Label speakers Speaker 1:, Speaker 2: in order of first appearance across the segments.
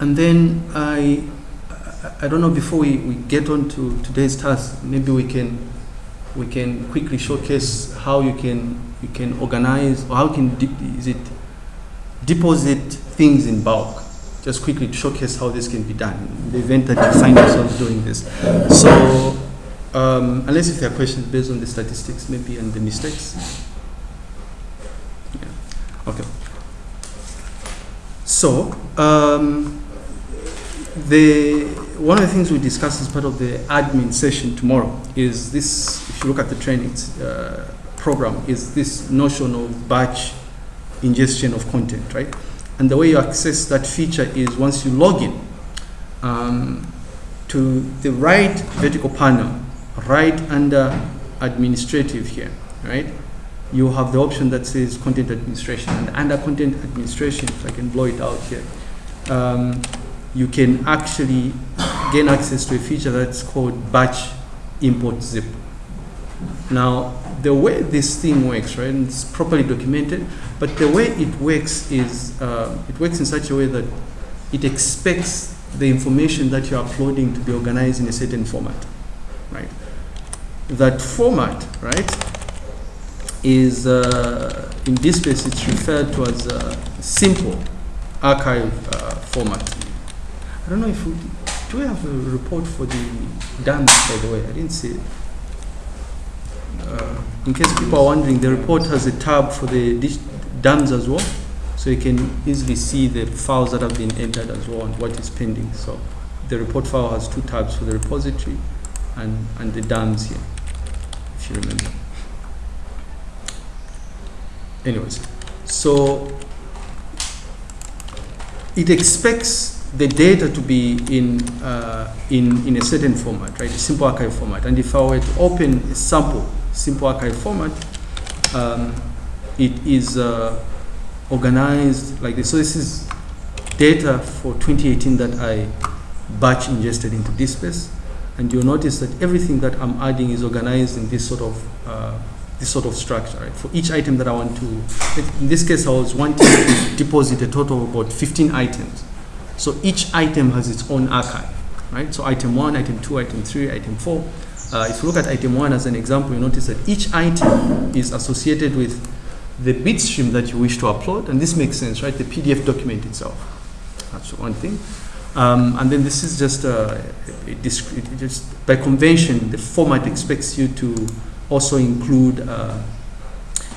Speaker 1: and then I, I don't know, before we, we get on to today's task, maybe we can, we can quickly showcase how you can, you can organize, or how can, is it deposit things in bulk. Just quickly showcase how this can be done in the event that you find yourself doing this. So, um, unless if there are questions based on the statistics, maybe and the mistakes. Yeah. Okay. So, um, the one of the things we discuss as part of the admin session tomorrow is this. If you look at the training uh, program, is this notion of batch ingestion of content, right? And the way you access that feature is once you log in um, to the right vertical panel, right under administrative here, right? You have the option that says content administration. And under content administration, if I can blow it out here, um, you can actually gain access to a feature that's called batch import zip. Now, the way this thing works, right, and it's properly documented, but the way it works is, uh, it works in such a way that it expects the information that you're uploading to be organized in a certain format, right? That format, right, is, uh, in this case, it's referred to as a simple archive uh, format. I don't know if we, do we have a report for the DAMS, by the way? I didn't see it. Uh, in case people are wondering, the report has a tab for the DAMS as well, so you can easily see the files that have been entered as well and what is pending. So the report file has two tabs for the repository and, and the dams here, if you remember. Anyways, so it expects the data to be in, uh, in, in a certain format, right, a simple archive format. And if I were to open a sample simple archive format, um, it is uh, organized like this. So this is data for 2018 that I batch ingested into this DSpace. And you'll notice that everything that I'm adding is organized in this sort of uh, this sort of structure. Right? For each item that I want to, in this case, I was wanting to deposit a total of about 15 items. So each item has its own archive, right? So item one, item two, item three, item four. Uh, if you look at item one as an example, you notice that each item is associated with the bitstream that you wish to upload, and this makes sense, right? The PDF document itself. That's one thing. Um, and then this is just discrete, just by convention, the format expects you to also include uh,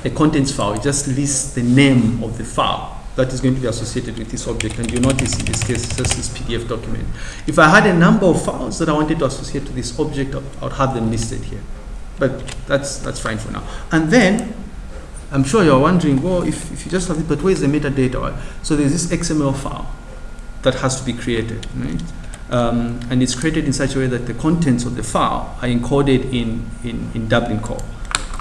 Speaker 1: a contents file. It just lists the name of the file that is going to be associated with this object. And you notice in this case, just this PDF document. If I had a number of files that I wanted to associate to this object, I would have them listed here. But that's, that's fine for now. And then, I'm sure you're wondering, well, if, if you just have it, but where's the metadata? So there's this XML file that has to be created, right? Um, and it's created in such a way that the contents of the file are encoded in, in, in Dublin core.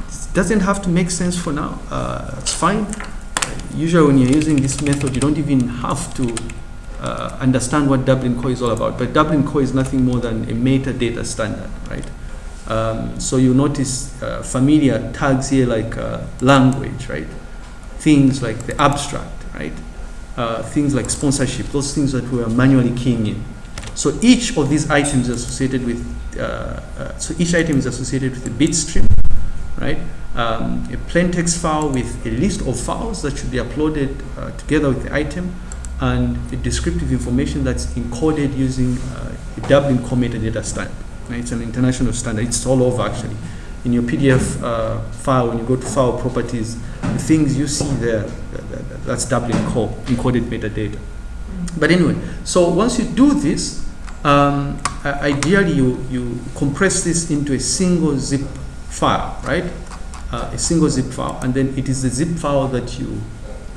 Speaker 1: It doesn't have to make sense for now. Uh, it's fine usually when you're using this method, you don't even have to uh, understand what Dublin Core is all about. But Dublin Core is nothing more than a metadata standard, right? Um, so you notice uh, familiar tags here like uh, language, right? Things like the abstract, right? Uh, things like sponsorship, those things that we are manually keying in. So each of these items is associated with, uh, uh, so each item is associated with a bit stream, right? Um, a plain text file with a list of files that should be uploaded uh, together with the item and the descriptive information that's encoded using uh, a Dublin Core metadata standard. Right? It's an international standard. It's all over actually. In your PDF uh, file, when you go to file properties, the things you see there, that's Dublin Core encoded metadata. But anyway, so once you do this, um, ideally you, you compress this into a single zip file, right? Uh, a single zip file, and then it is the zip file that you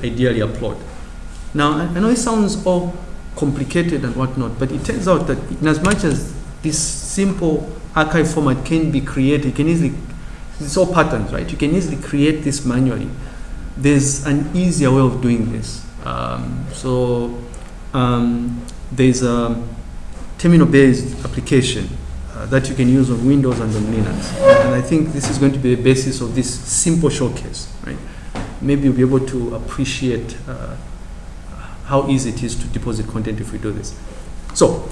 Speaker 1: ideally upload. Now, I know it sounds all complicated and whatnot, but it turns out that in as much as this simple archive format can be created, you can easily, it's all patterns, right? You can easily create this manually. There's an easier way of doing this. Um, so um, there's a terminal-based application that you can use on Windows and on Linux. And I think this is going to be the basis of this simple showcase, right? Maybe you'll be able to appreciate uh, how easy it is to deposit content if we do this. So,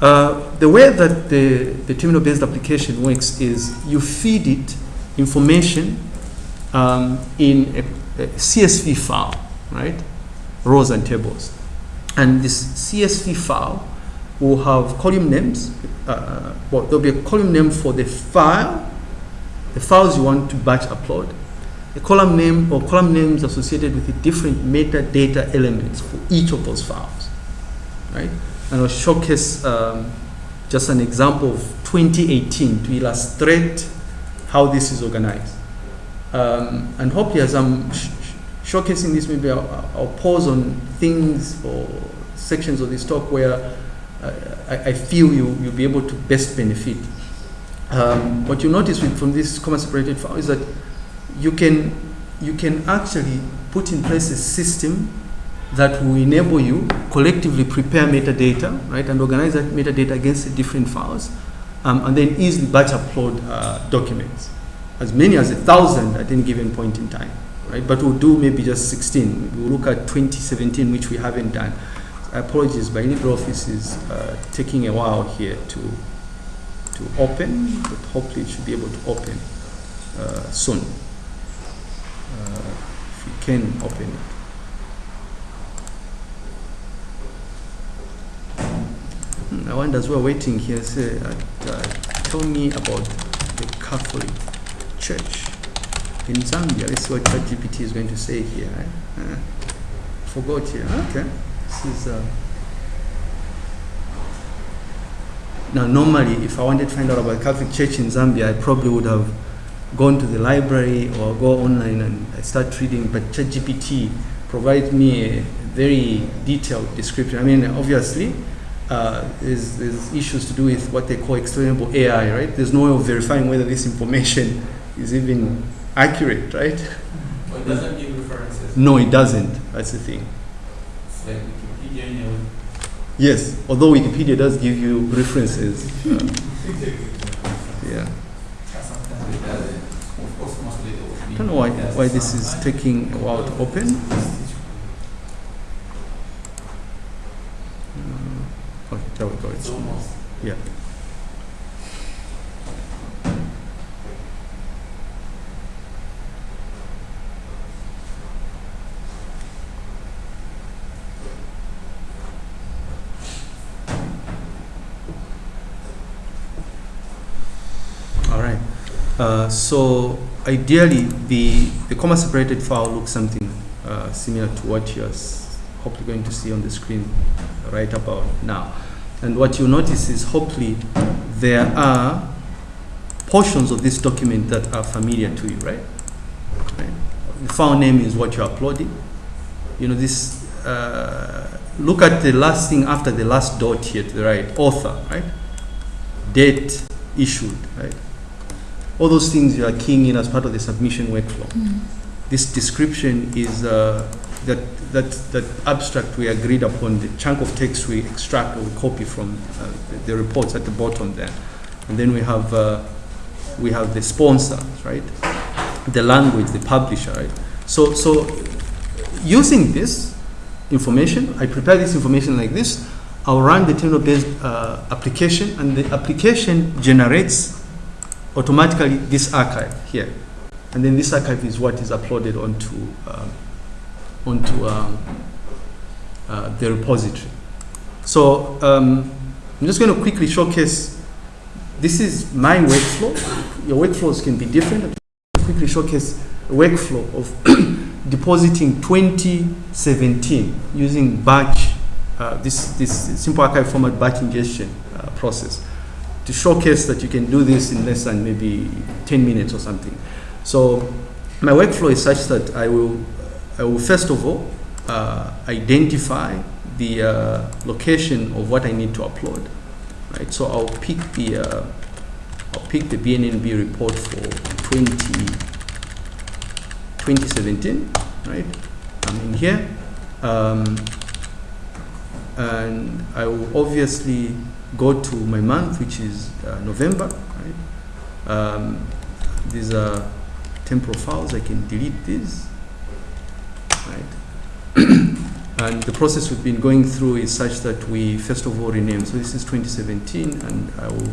Speaker 1: uh, the way that the, the terminal-based application works is you feed it information um, in a, a CSV file, right? Rows and tables. And this CSV file will have column names. Uh, well, there'll be a column name for the file, the files you want to batch upload, a column name or column names associated with the different metadata elements for each of those files, right? And I'll showcase um, just an example of 2018 to illustrate how this is organized. Um, and hopefully as I'm sh showcasing this, maybe I'll, I'll, pause on things or sections of this talk where I, I, feel you, you'll be able to best benefit. Um, what you notice from this comma separated file is that you can, you can actually put in place a system that will enable you collectively prepare metadata, right, and organize that metadata against the different files, um, and then easily batch upload uh, documents, as many as a thousand at any given point in time, right? But we'll do maybe just 16. We'll look at 2017, which we haven't done. Apologies, but LibreOffice is uh, taking a while here to to open, but hopefully it should be able to open uh, soon. Uh, if we can open it. I wonder as we're waiting here, say, uh, uh, tell me about the Catholic Church in Zambia. Let's see what ChatGPT is going to say here. Eh? Uh, forgot here. Okay. This is. Uh, now, normally, if I wanted to find out about Catholic Church in Zambia, I probably would have gone to the library or go online and start reading. But ChatGPT provides me a very detailed description. I mean, obviously, uh, there's, there's, issues to do with what they call explainable AI, right? There's no way of verifying whether this information is even accurate, right?
Speaker 2: But it doesn't give references.
Speaker 1: No, it doesn't. That's the thing.
Speaker 2: Like Wikipedia.
Speaker 1: Yes, although Wikipedia does give you references. Uh, yeah. I don't know why, why this is taking a while to open. There we go. It's almost. Yeah. All right. Uh, so ideally, the, the comma separated file looks something uh, similar to what you're hopefully going to see on the screen right about now. And what you notice is hopefully there are portions of this document that are familiar to you, right? right? The file name is what you're uploading. You know, this, uh, look at the last thing after the last dot here to the right, author, right? Date issued, right? All those things you are keying in as part of the submission workflow. Mm. This description is uh, that, that, that abstract we agreed upon, the chunk of text we extract or we copy from uh, the, the, reports at the bottom there. And then we have, uh, we have the sponsors, right? The language, the publisher, right? So, so using this information, I prepare this information like this, I'll run the terminal-based uh, application, and the application generates automatically this archive here. And then this archive is what is uploaded onto um, onto um, uh, the repository. So um, I'm just going to quickly showcase, this is my workflow. Your workflows can be different. I'll quickly showcase a workflow of depositing 2017 using batch, uh, this, this simple archive format batch ingestion uh, process to showcase that you can do this in less than maybe 10 minutes or something. So my workflow is such that I will I will first of all uh, identify the uh, location of what I need to upload. Right, so I'll pick the uh, I'll pick the BNNB report for 20, 2017. Right, I'm in here, um, and I will obviously go to my month, which is uh, November. Right, um, these are temporal files. I can delete these right? And the process we've been going through is such that we first of all rename. So this is 2017, and I will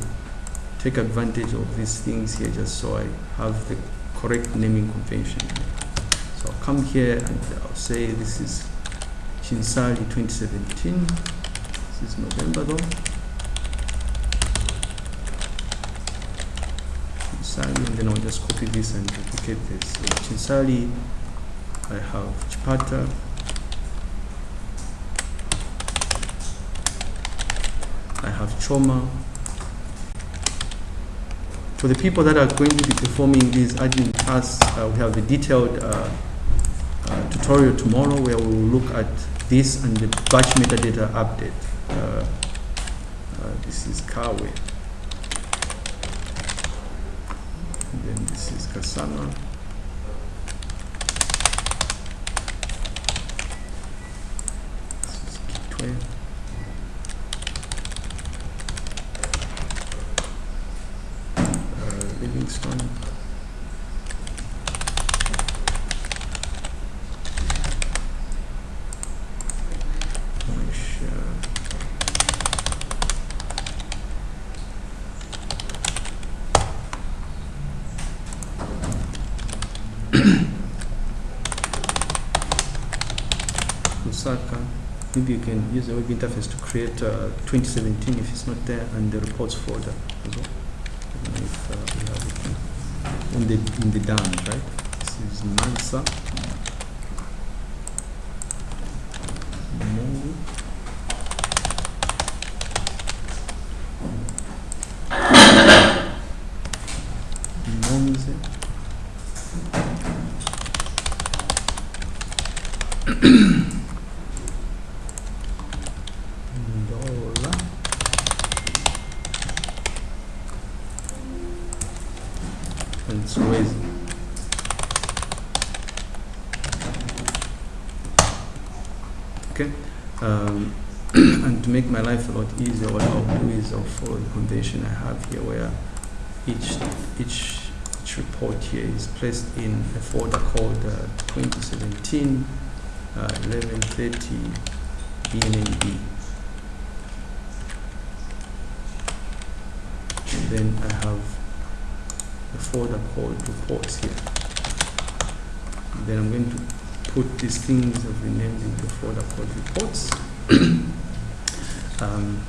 Speaker 1: take advantage of these things here just so I have the correct naming convention. So I'll come here and I'll say this is Chinsali 2017. This is November though. Chinsali, and then I'll just copy this and duplicate this. So Chinsali, I have Chipata. I have Choma. For the people that are going to be performing these admin tasks, uh, we have a detailed uh, uh, tutorial tomorrow where we will look at this and the batch metadata update. Uh, uh, this is Kabwe. This is scassano this is key 12 Maybe you can use the web interface to create uh, 2017 if it's not there and the reports folder as well. If uh, we in the in the dam, right? This is Mansa. Okay, um, and to make my life a lot easier, what I'll do is I'll follow the convention I have here, where each each each report here is placed in a folder called uh, 2017 uh, 1130 BNNB. And then I have a folder called reports here. And then I'm going to put these things I've renamed into folder called reports. um,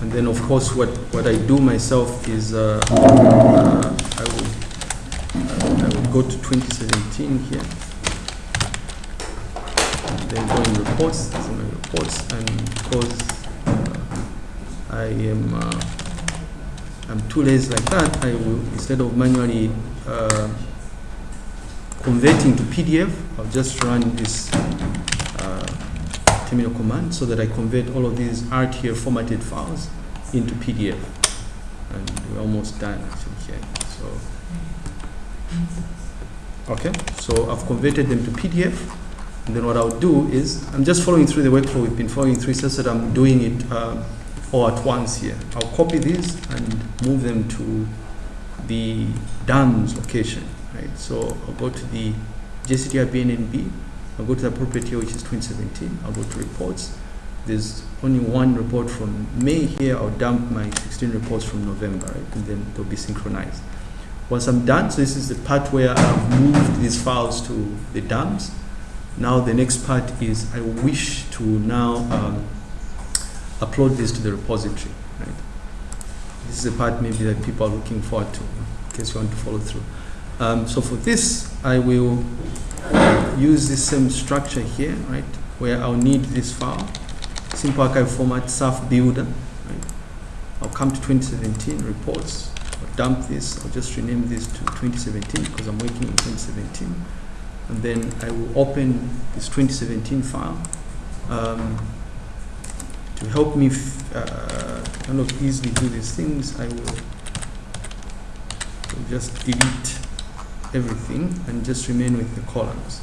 Speaker 1: and then of course what, what I do myself is uh, uh, I will uh, I will go to 2017 here. And then go in reports, these are my reports, and because uh, I am uh, I'm too lazy like that, I will, instead of manually uh, converting to PDF, I'll just run this uh, terminal command so that I convert all of these RTF formatted files into PDF. And we're almost done actually here. So, okay, so I've converted them to PDF. And then what I'll do is, I'm just following through the workflow we've been following through, so that I'm doing it uh, all at once here. I'll copy these and move them to the DAMS location, right? So I'll go to the JCTR BNNB, I'll go to the appropriate here, which is 2017. I'll go to reports. There's only one report from May here. I'll dump my 16 reports from November, right? And then they'll be synchronized. Once I'm done, so this is the part where I've moved these files to the DAMS Now the next part is I wish to now um, upload this to the repository. Right? This is the part maybe that people are looking forward to, in case you want to follow through. Um, so for this, I will use the same structure here, right, where I'll need this file, simple archive format, SAF builder. Right? I'll come to 2017 reports. I'll dump this. I'll just rename this to 2017 because I'm working in 2017. And then I will open this 2017 file. Um, to help me uh, kind of easily do these things, I will just delete everything and just remain with the columns.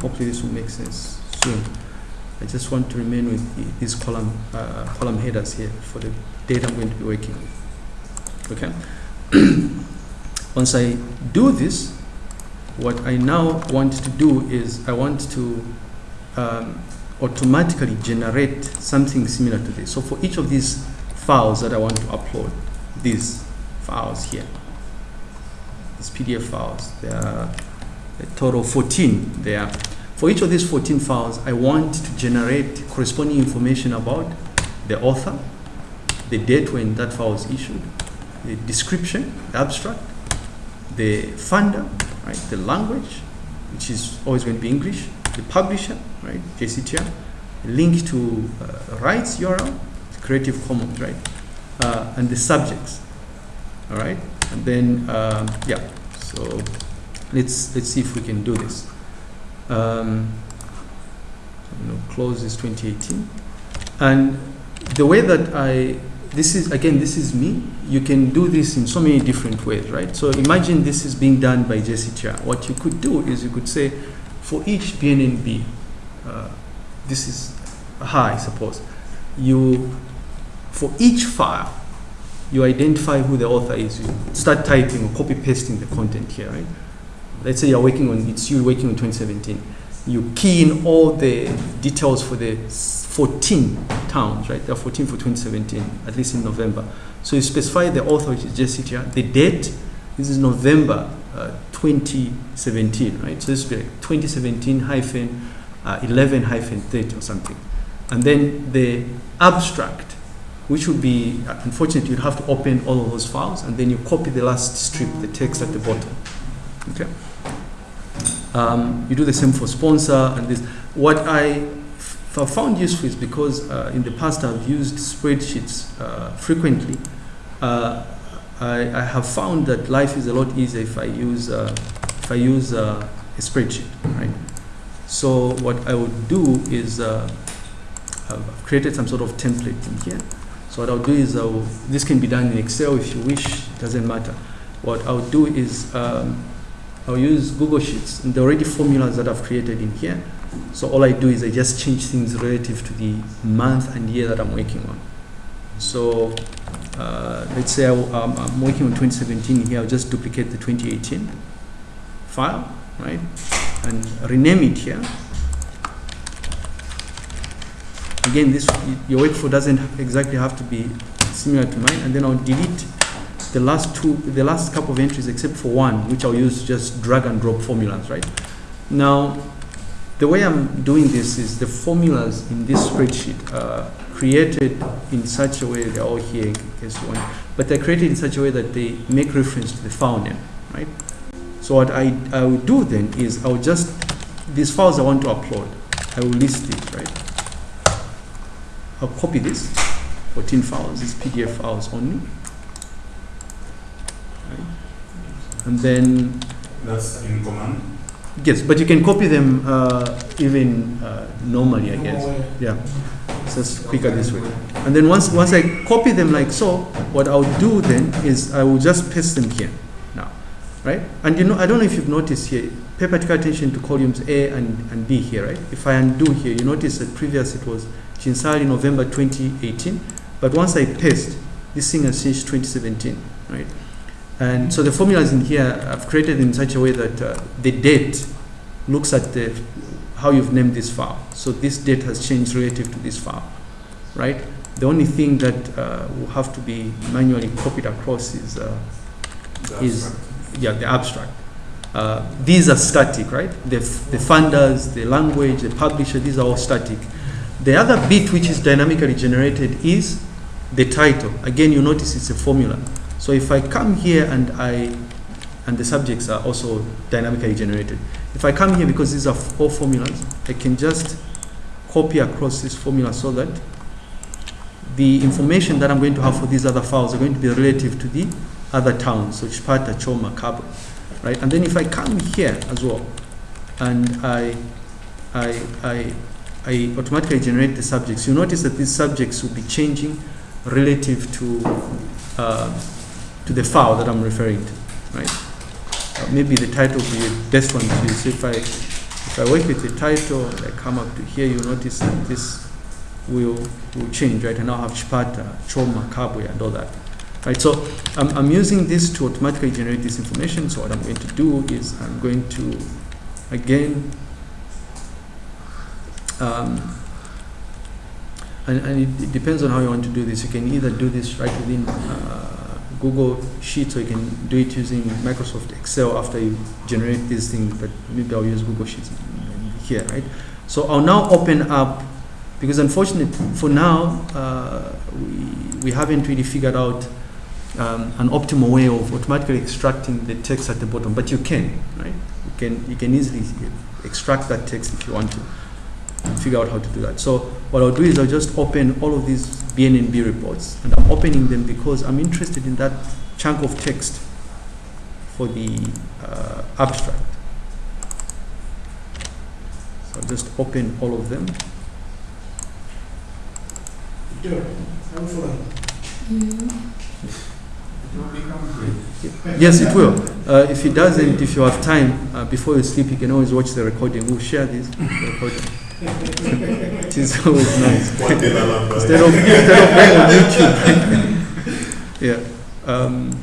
Speaker 1: Hopefully this will make sense soon. I just want to remain with the, these column uh, column headers here for the data I'm going to be working with. Okay. Once I do this, what I now want to do is I want to um, automatically generate something similar to this. So for each of these files that I want to upload, these files here, these PDF files, there are a total 14 there. For each of these 14 files, I want to generate corresponding information about the author, the date when that file was issued, the description, the abstract, the funder, right, the language, which is always going to be English, the publisher, right, JCTR, link to uh, rights URL, Creative Commons, right, uh, and the subjects, all right, and then um, yeah, so let's let's see if we can do this. Um, you know, close this 2018, and the way that I this is again this is me. You can do this in so many different ways right? So imagine this is being done by JCTR what you could do is you could say for each BNNB uh, this is high suppose. You for each file you identify who the author is you start typing or copy pasting the content here right let's say you're working on it's you working on 2017 you key in all the details for the 14 towns, right? There are 14 for 2017, at least in November. So you specify the author, which is JCTR, the date, this is November uh, 2017, right? So this will be like 2017 hyphen uh, 11 hyphen 30 or something. And then the abstract, which would be, unfortunately, you'd have to open all of those files and then you copy the last strip, the text at the bottom. Okay? Um, you do the same for sponsor and this. What I I found useful is because uh, in the past I've used spreadsheets uh, frequently. Uh, I, I, have found that life is a lot easier if I use uh, if I use uh, a spreadsheet, right? So what I would do is uh, I've created some sort of template in here. So what I'll do is I'll, this can be done in Excel if you wish. Doesn't matter. What I'll do is um, I'll use Google Sheets and the already formulas that I've created in here. So all I do is I just change things relative to the month and year that I'm working on. So uh, let's say I, I'm working on 2017 here, I'll just duplicate the 2018 file, right? And rename it here. Again, this your workflow doesn't exactly have to be similar to mine, and then I'll delete the last two, the last couple of entries except for one, which I'll use just drag and drop formulas, right? Now, the way I'm doing this is the formulas in this spreadsheet are created in such a way, they're all here case want, but they're created in such a way that they make reference to the file name, right? So what I, I will do then is I'll just, these files I want to upload, I will list these, right? I'll copy this, 14 files, these PDF files only. Right? And then
Speaker 3: That's in command.
Speaker 1: Yes, but you can copy them uh, even uh, normally, I guess. Yeah, it's just quicker this way. And then once once I copy them like so, what I'll do then is I will just paste them here now, right? And you know, I don't know if you've noticed here, pay particular attention to columns A and, and B here, right? If I undo here, you notice that previous it was Chinsali November 2018, but once I paste, this thing has changed 2017, right? And so the formulas in here I've created in such a way that uh, the date looks at the, how you've named this file. So this date has changed relative to this file, right? The only thing that uh, will have to be manually copied across is, uh, is yeah, the abstract. Uh, these are static, right? The, the funders, the language, the publisher, these are all static. The other bit which is dynamically generated is the title. Again, you notice it's a formula. So if I come here and I, and the subjects are also dynamically generated. If I come here, because these are all formulas, I can just copy across this formula so that the information that I'm going to have for these other files are going to be relative to the other towns, so Chipata, Choma, Kabwe, right? And then if I come here as well, and I, I, I, I automatically generate the subjects, you notice that these subjects will be changing relative to uh, to the file that I'm referring to, right? Uh, maybe the title will be best one use. If I, if I work with the title, I come up to here, you notice that this will, will change, right? And I'll have Chipata, Choma, Kabwe, and all that. Right, so I'm, I'm using this to automatically generate this information. So what I'm going to do is I'm going to, again, Um, and, and it, depends on how you want to do this. You can either do this right within uh, Google Sheets or you can do it using Microsoft Excel after you generate these things, but maybe I'll use Google Sheets here, right? So I'll now open up, because unfortunately for now, uh, we, we haven't really figured out um, an optimal way of automatically extracting the text at the bottom, but you can, right? You can, you can easily extract that text if you want to figure out how to do that. So what I'll do is I'll just open all of these BNNB reports, and I'm opening them because I'm interested in that chunk of text for the uh, abstract. So I'll just open all of them.
Speaker 4: Sure, I'm following.
Speaker 2: It will become great.
Speaker 1: Yes, it will. Uh, if it doesn't, if you have time uh, before you sleep, you can always watch the recording. We'll share this recording. It is always nice.
Speaker 3: One day I'll have, uh,
Speaker 1: instead of instead of going on YouTube. yeah. Um,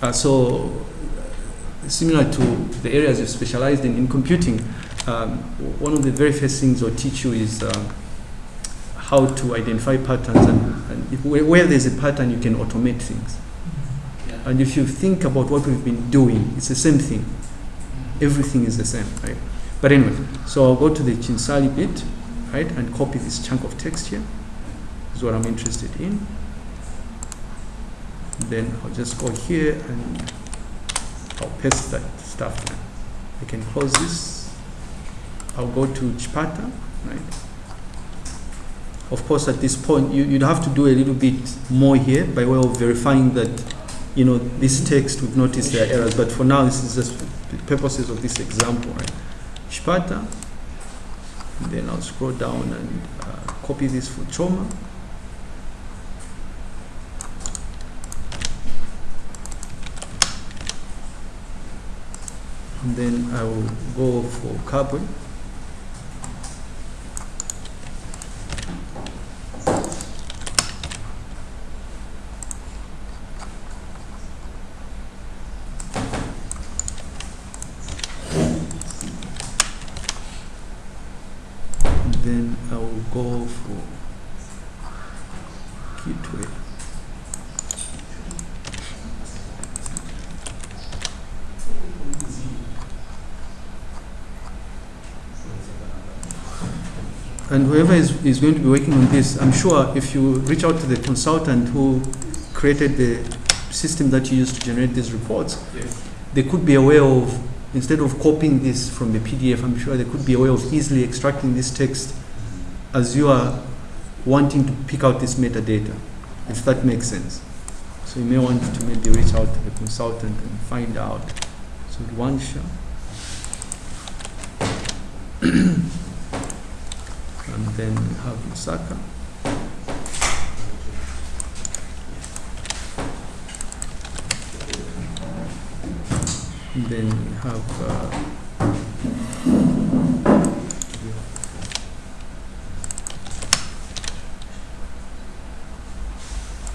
Speaker 1: uh, so uh, similar to the areas you've specialized in in computing, um, one of the very first things I'll teach you is um, how to identify patterns, and, and if, where, where there's a pattern, you can automate things.
Speaker 2: Yeah.
Speaker 1: And if you think about what we've been doing, it's the same thing. Everything is the same, right? But anyway, so I'll go to the Chinsali bit, right, and copy this chunk of text here. This is what I'm interested in. Then I'll just go here and I'll paste that stuff there. I can close this. I'll go to Chipata, right? Of course, at this point, you, you'd have to do a little bit more here by way of verifying that, you know, this text, we've noticed there are errors, but for now, this is just the purposes of this example, right? Chipata, then I'll scroll down and uh, copy this for Choma. And then I will go for Kabwe. And then I will go for Kitwe. And whoever is, going to be working on this, I'm sure if you reach out to the consultant who created the system that you use to generate these reports,
Speaker 2: Yes.
Speaker 1: they could be a way of, instead of copying this from the PDF, I'm sure there could be a way of easily extracting this text as you are wanting to pick out this metadata, if that makes sense. So you may want to maybe reach out to the consultant and find out. So one shot. then we have Lusaka. And then we have uh,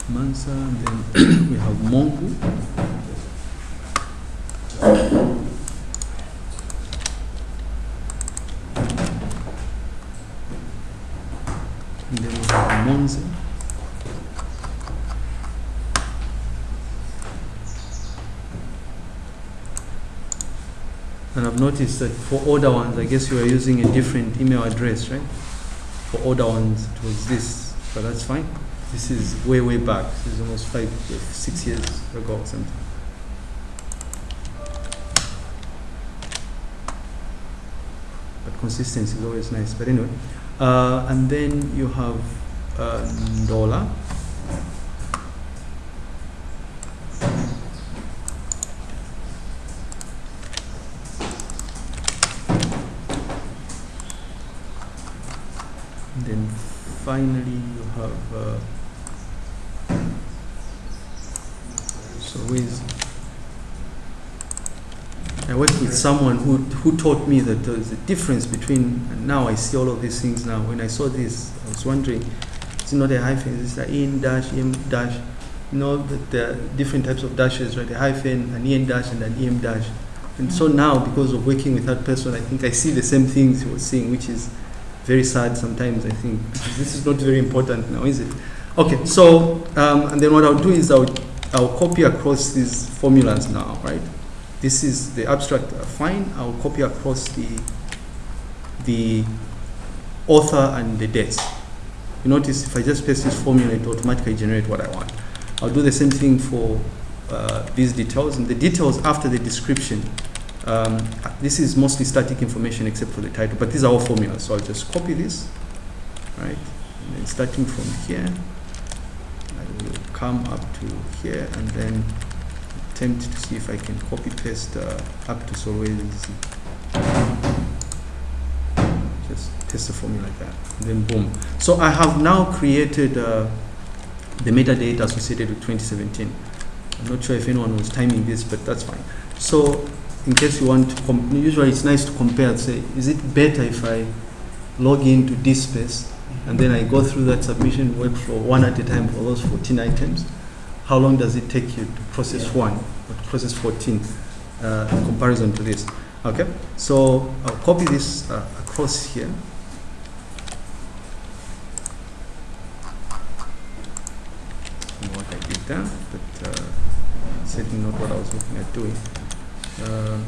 Speaker 1: Mansa, and then we have Mongu. And then we have Monze. And I've noticed that for older ones, I guess you are using a different email address, right? For older ones, it was this, but that's fine. This is way, way back. This is almost five, six years ago or something. But consistency is always nice. But anyway, uh, and then you have uh, Ndola. And then finally you have uh, so with I worked with someone who who taught me that there's a difference between now I see all of these things now. When I saw this, I was wondering, it's not a hyphen, it's an en dash, em dash. You know that there are different types of dashes, right? A hyphen, an en dash, and an em dash. And so now, because of working with that person, I think I see the same things he was seeing, which is very sad sometimes, I think. This is not very important now, is it? Okay, so, um, and then what I'll do is I'll, I'll copy across these formulas now, right? This is the abstract, uh, fine. I'll copy across the, the author and the dates. You notice if I just paste this formula, it automatically generate what I want. I'll do the same thing for uh, these details. And the details after the description, um, this is mostly static information except for the title, but these are all formulas. So I'll just copy this, right? And then starting from here, I will come up to here and then attempt to see if I can copy paste uh, up to Solwezi. Just paste the formula like that, and then boom. So I have now created uh, the metadata associated with 2017. I'm not sure if anyone was timing this, but that's fine. So in case you want to, com- usually it's nice to compare, and say, is it better if I log into DSpace and then I go through that submission workflow one at a time for those 14 items? How long does it take you to process one or to process 14 uh, in comparison to this? Okay, so I'll copy this uh, across here. What I did there, but uh, certainly not what I was looking at doing. Uh,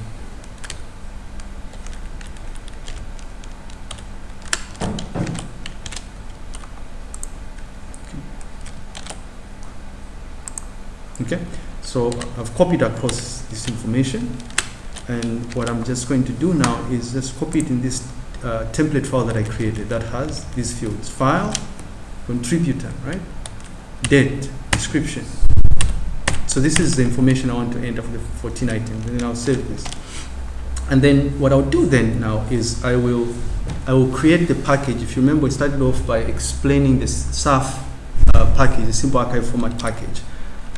Speaker 1: Okay, so I've copied across this information, and what I'm just going to do now is just copy it in this uh, template file that I created that has these fields: file, contributor, right, date, description. So this is the information I want to enter for the 14 items, and then I'll save this. And then what I'll do then now is I will I will create the package. If you remember, we started off by explaining this SAF uh, package, the simple archive format package.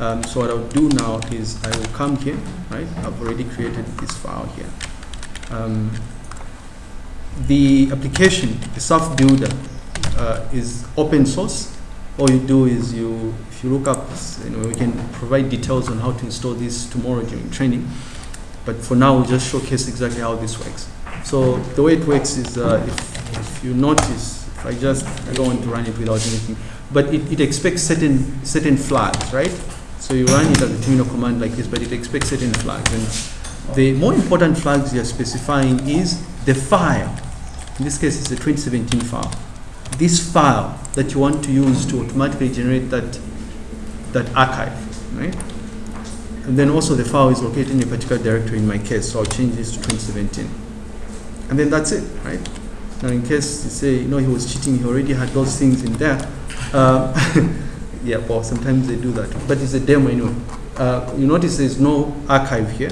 Speaker 1: Um, so what I'll do now is I will come here, right? I've already created this file here. Um, the application, the SAF builder, uh, is open source. All you do is you, if you look up, you know, we can provide details on how to install this tomorrow during training. But for now, we'll just showcase exactly how this works. So the way it works is, uh, if, if you notice, if I just, I don't want to run it without anything, but it, it expects certain certain flags, right? So you run it as a terminal command like this, but it expects certain flags. And the more important flags you're specifying is the file. In this case, it's a 2017 file. This file that you want to use to automatically generate that that archive, right? And then also the file is located in a particular directory in my case, so I'll change this to 2017. And then that's it, right? Now in case you say, you know, he was cheating, he already had those things in there. Uh, yeah, well, sometimes they do that, but it's a demo anyway. Uh, you notice there's no archive here.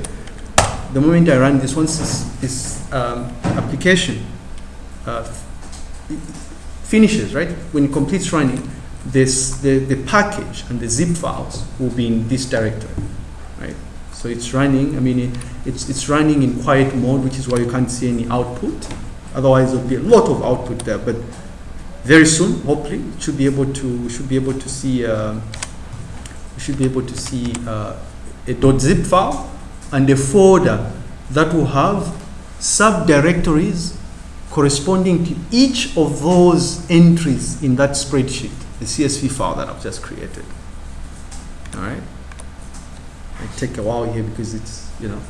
Speaker 1: The moment I run this, once this, this um, application uh, finishes, right, when it completes running, this, the, the package and the zip files will be in this directory, right? So it's running, I mean, it, it's, it's running in quiet mode, which is why you can't see any output. Otherwise, there'll be a lot of output there, but very soon, hopefully, should be able to, should be able to see, uh, should be able to see uh, a .zip file and a folder that will have subdirectories corresponding to each of those entries in that spreadsheet, the CSV file that I've just created. All right. It take a while here because it's you know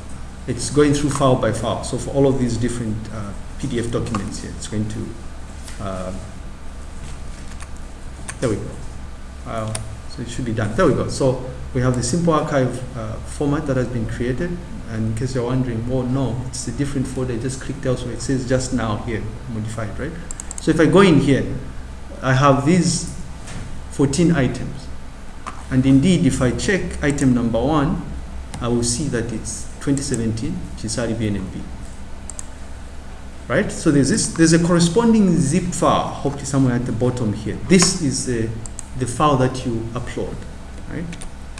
Speaker 1: it's going through file by file. So for all of these different uh, PDF documents here, it's going to uh, there we go. Uh, so it should be done. There we go. So we have the simple archive uh, format that has been created. And in case you're wondering, oh no, it's a different folder. I just clicked elsewhere. It says just now here, modified, right? So if I go in here, I have these 14 items. And indeed, if I check item number one, I will see that it's 2017, which is RDBNMB. Right? So there's this, there's a corresponding zip file, hopefully somewhere at the bottom here. This is the, the file that you upload, right?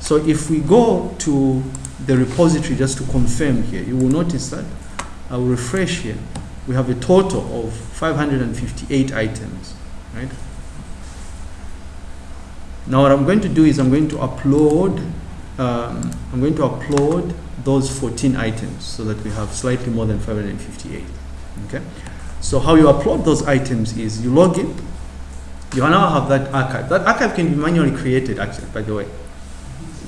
Speaker 1: So if we go to the repository just to confirm here, you will notice that I will refresh here. We have a total of 558 items, right? Now what I'm going to do is I'm going to upload, um, I'm going to upload those 14 items so that we have slightly more than 558. Okay? So how you upload those items is you log in, you now have that archive. That archive can be manually created actually, by the way,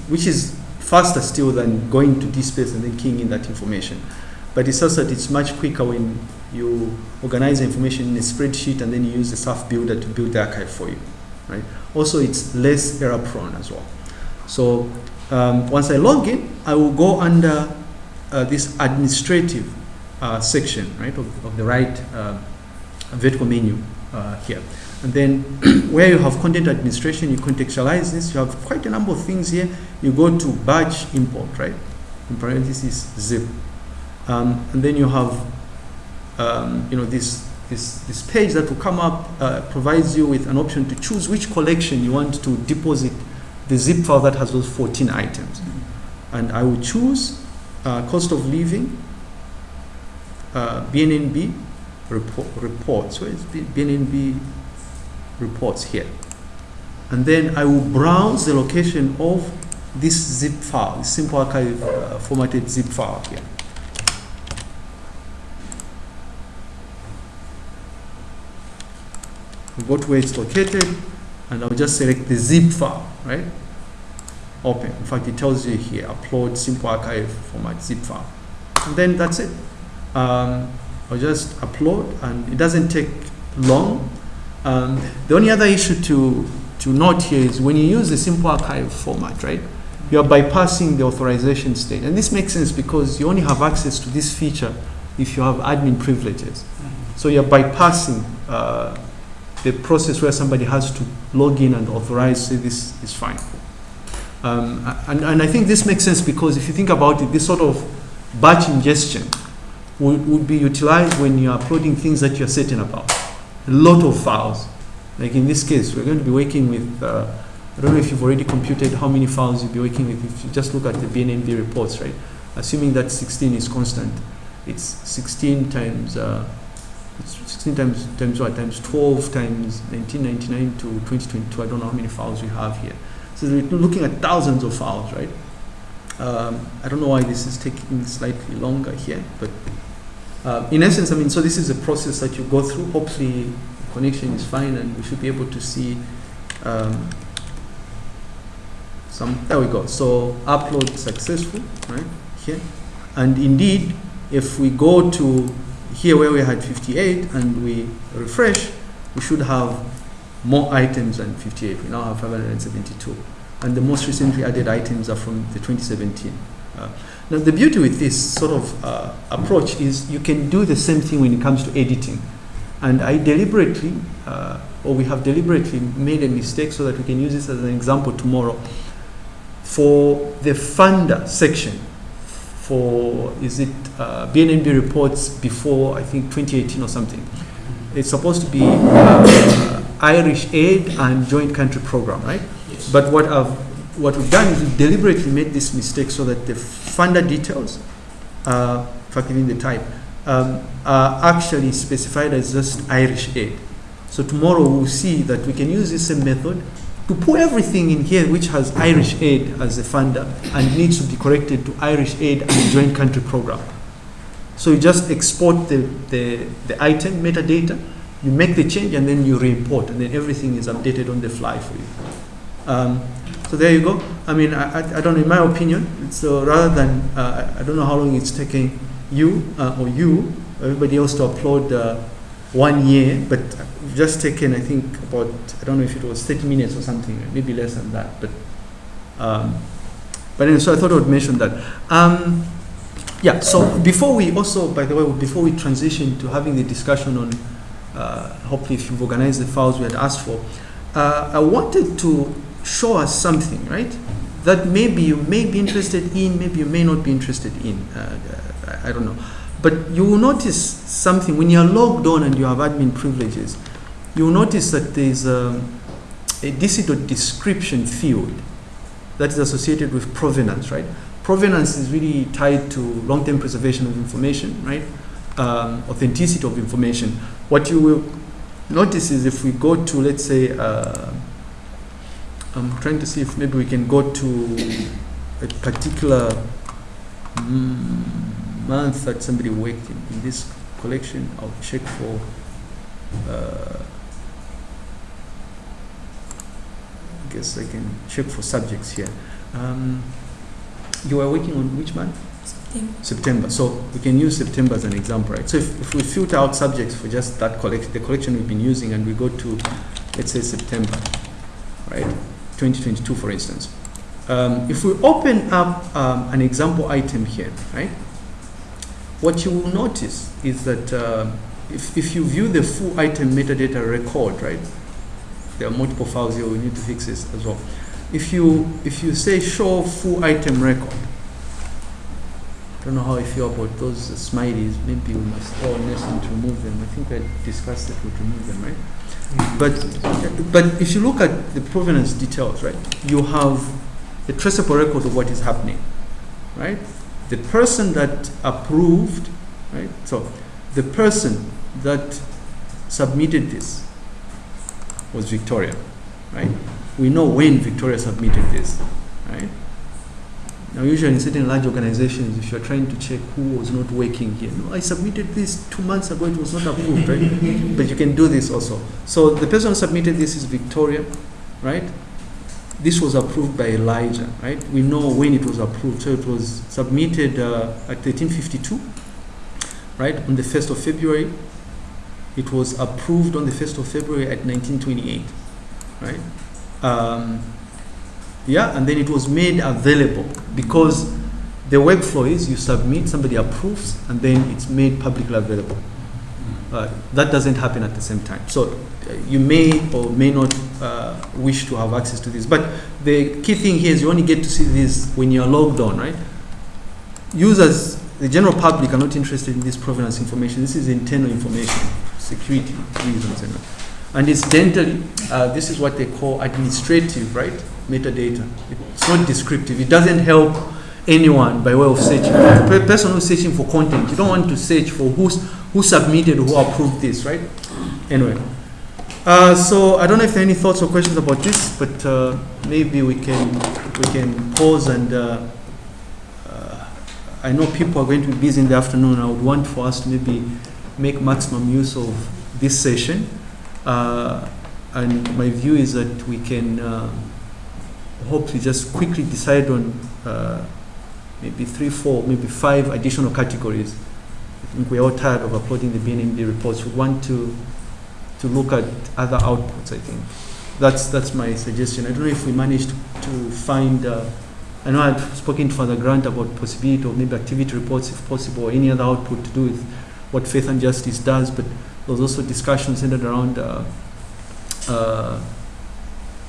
Speaker 1: which is faster still than going to DSpace and then keying in that information. But it's also that it's much quicker when you organize the information in a spreadsheet and then you use the SAF builder to build the archive for you, right? Also, it's less error prone as well. So um, once I log in, I will go under uh, this administrative uh, section, right, of, of the right uh, vertical menu uh, here. And then where you have content administration, you contextualize this. You have quite a number of things here. You go to batch import, right? In parentheses, zip. Um, and then you have, um, you know, this, this, this page that will come up uh, provides you with an option to choose which collection you want to deposit the zip file that has those 14 items. And I will choose uh, cost of living, uh, BNNB report, reports. Where is B- BNNB reports here? And then I will browse the location of this zip file, this simple archive uh, formatted zip file here. I'll go to where it's located and I'll just select the zip file, right? Open. In fact, it tells you here, upload simple archive format zip file. And then that's it. Um, I'll just upload and it doesn't take long. Um, the only other issue to, to note here is when you use the simple archive format, right? You are bypassing the authorization state. And this makes sense because you only have access to this feature if you have admin privileges. So you're bypassing uh, the process where somebody has to log in and authorize, say this is fine. Um, and, and I think this makes sense because if you think about it, this sort of batch ingestion would, would be utilized when you're uploading things that you're certain about. A lot of files. Like in this case, we're going to be working with, uh, I don't know if you've already computed how many files you'll be working with if you just look at the BNNB reports, right? Assuming that 16 is constant, it's 16 times, uh, it's 16 times, times what? Times 12 times 1999 to 2022. I don't know how many files we have here. So we're looking at thousands of files, right? Um, I don't know why this is taking slightly longer here, but uh, in essence, I mean, so this is a process that you go through. Hopefully, connection is fine, and we should be able to see um, some. There we go. So upload successful, right here, and indeed, if we go to here where we had 58 and we refresh, we should have more items than 58. We now have 572. And the most recently added items are from the 2017. Uh, now, the beauty with this sort of uh, approach is you can do the same thing when it comes to editing. And I deliberately, uh, or we have deliberately made a mistake so that we can use this as an example tomorrow. For the funder section, for is it uh, BNNB reports before I think 2018 or something, it's supposed to be uh, Irish aid and joint country program, right?
Speaker 2: Yes.
Speaker 1: But what I've what we've done is we deliberately made this mistake so that the funder details, uh, in fact even the type, um, are actually specified as just Irish aid. So tomorrow we'll see that we can use this same method to put everything in here which has Irish aid as a funder and needs to be corrected to Irish aid and joint country program. So you just export the, the, the item metadata, you make the change and then you re-import and then everything is updated on the fly for you. Um, so there you go. I mean, I, I, don't know, in my opinion, so rather than, uh, I don't know how long it's taking you uh, or you, everybody else to upload uh, one year, but just taken, I think, about, I don't know if it was 30 minutes or something, maybe less than that, but, um, but anyway, so I thought I would mention that. Um, yeah, so before we also, by the way, before we transition to having the discussion on, uh, hopefully if you've organized the files we had asked for, uh, I wanted to show us something, right? That maybe you may be interested in, maybe you may not be interested in. Uh, I don't know. But you will notice something when you're logged on and you have admin privileges, you will notice that there's um, a DC description field that is associated with provenance, right? Provenance is really tied to long-term preservation of information, right? Um, authenticity of information. What you will notice is if we go to, let's say, uh, I'm trying to see if maybe we can go to a particular mm, month that somebody worked in, in this collection, I'll check for. Uh, I guess I can check for subjects here. Um, you were working on which month? September. So we can use September as an example, right? So if, if we filter out subjects for just that collection, the collection we've been using, and we go to, let's say September, right? 2022, for instance. Um, if we open up um, an example item here, right? What you will notice is that uh, if, if you view the full item metadata record, right? There are multiple files here. We need to fix this as well. If you if you say show full item record, I don't know how I feel about those smileys. Maybe we must all listen to remove them. I think I discussed that we'd remove them, right? But but if you look at the provenance details, right, you have the traceable record of what is happening, right? The person that approved, right? So the person that submitted this was Victoria, right? We know when Victoria submitted this, right? Now, usually in certain large organizations, if you're trying to check who was not working here, no, I submitted this two months ago, it was not approved, right? but you can do this also. So the person who submitted this is Victoria, right? This was approved by Elijah, right? We know when it was approved. So it was submitted uh, at 1352, right? On the 1st of February. It was approved on the 1st of February at 1928, right? Um, yeah, and then it was made available because the workflow is you submit, somebody approves, and then it's made publicly available. Uh, that doesn't happen at the same time. So uh, you may or may not uh, wish to have access to this. But the key thing here is you only get to see this when you're logged on, right? Users, the general public, are not interested in this provenance information. This is internal information, security reasons, and and incidentally, uh, this is what they call administrative, right? Metadata. It's not descriptive. It doesn't help anyone by way of searching. The person who's searching for content, you don't want to search for who's, who submitted, who approved this, right? Anyway. Uh, so I don't know if there are any thoughts or questions about this, but uh, maybe we can we can pause and uh, uh, I know people are going to be busy in the afternoon. I would want for us to maybe make maximum use of this session. Uh, and my view is that we can uh, hopefully just quickly decide on uh, maybe three, four, maybe five additional categories. I think we're all tired of uploading the BNNB reports. We want to to look at other outputs. I think that's that's my suggestion. I don't know if we managed to find. Uh, I know I've spoken to Father Grant about possibility of maybe activity reports, if possible, or any other output to do with what Faith and Justice does. But there was also discussion centered around uh, uh,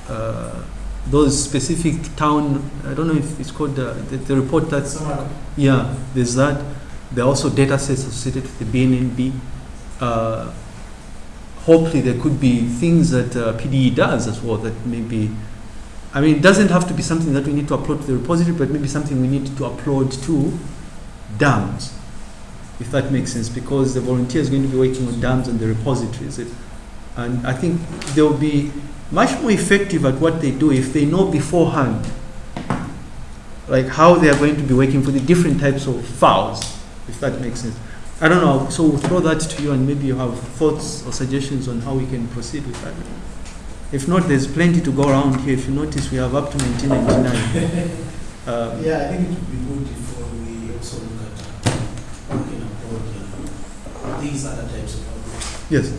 Speaker 1: uh, those specific town. I don't know if it's called uh, the, the report that's
Speaker 4: Someone,
Speaker 1: yeah. There's that. There are also data sets associated with the BNNB. Uh, hopefully, there could be things that uh, PDE does as well that maybe. I mean, it doesn't have to be something that we need to upload to the repository, but maybe something we need to upload to DAMS, if that makes sense, because the volunteer is going to be working on DAMS and the repositories. It, and I think there will be much more effective at what they do if they know beforehand, like how they are going to be working for the different types of files, if that makes sense. I don't know. So we'll throw that to you, and maybe you have thoughts or suggestions on how we can proceed with that. If not, there's plenty to go around here. If you notice, we have up to 1999. Um,
Speaker 4: yeah, I think it would be good if we also look at how we can uh, these other types of problems.
Speaker 1: yes.